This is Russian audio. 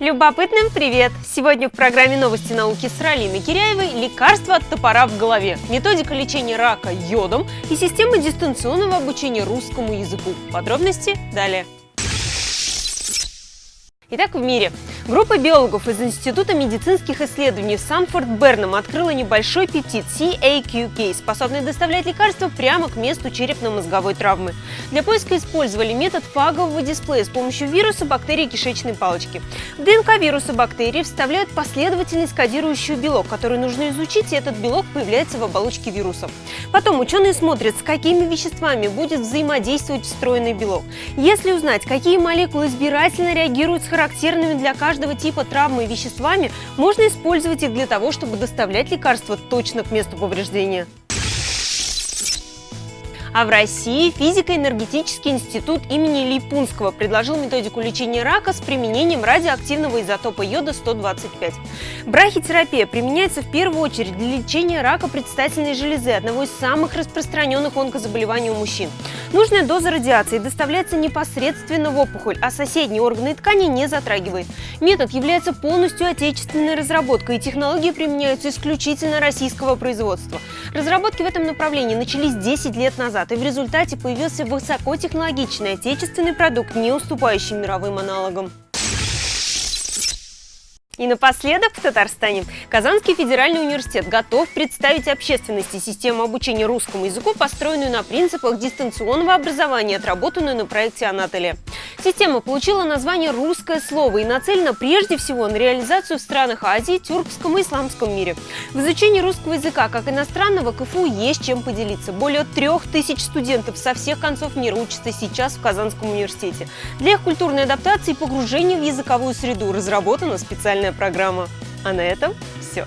Любопытным привет! Сегодня в программе «Новости науки» с Ралиной Киряевой лекарство от топора в голове, методика лечения рака йодом и система дистанционного обучения русскому языку. Подробности далее. Итак, в мире. Группа биологов из Института медицинских исследований в Санфорд-Берном открыла небольшой пептид CAQK, способный доставлять лекарства прямо к месту черепно-мозговой травмы. Для поиска использовали метод фагового дисплея с помощью вируса бактерии кишечной палочки. В ДНК вируса бактерии вставляют последовательность кодирующую белок, который нужно изучить, и этот белок появляется в оболочке вируса. Потом ученые смотрят, с какими веществами будет взаимодействовать встроенный белок. Если узнать, какие молекулы избирательно реагируют с характерными для каждого каждого типа травмы и веществами, можно использовать их для того, чтобы доставлять лекарства точно к месту повреждения. А в России физико-энергетический институт имени Липунского предложил методику лечения рака с применением радиоактивного изотопа йода-125. Брахитерапия применяется в первую очередь для лечения рака предстательной железы, одного из самых распространенных онкозаболеваний у мужчин. Нужная доза радиации доставляется непосредственно в опухоль, а соседние органы и ткани не затрагивает. Метод является полностью отечественной разработкой, и технологии применяются исключительно российского производства. Разработки в этом направлении начались 10 лет назад назад, и в результате появился высокотехнологичный отечественный продукт, не уступающий мировым аналогам. И напоследок в Татарстане. Казанский федеральный университет готов представить общественности систему обучения русскому языку, построенную на принципах дистанционного образования, отработанную на проекте Анатолия. Система получила название «Русское слово» и нацелена прежде всего на реализацию в странах Азии, тюркском и исламском мире. В изучении русского языка как иностранного КФУ есть чем поделиться. Более трех тысяч студентов со всех концов мира учатся сейчас в Казанском университете. Для их культурной адаптации и погружения в языковую среду разработана специальная программа. А на этом все.